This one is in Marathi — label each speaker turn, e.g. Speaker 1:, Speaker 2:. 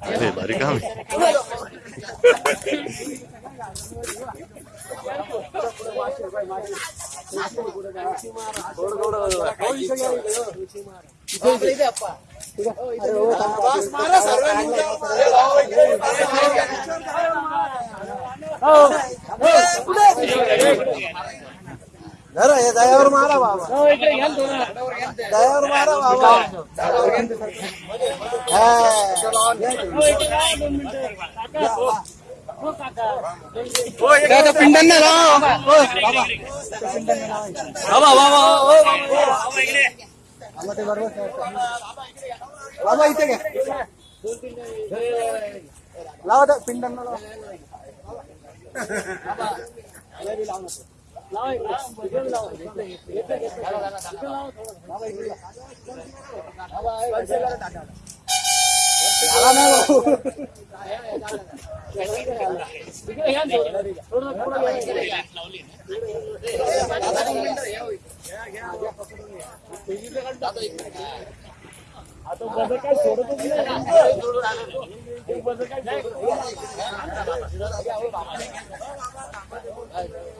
Speaker 1: Aduh, baru kami. Oh,
Speaker 2: जरा हे दयावर मारा बाबा. दयावर मारा बाबा. पिंडांना लाव. बाबा. बाबा. बाबा ते बरोबर बाबा इथे घ्या. लावा पिंडांना लावा. लावा ना
Speaker 1: काय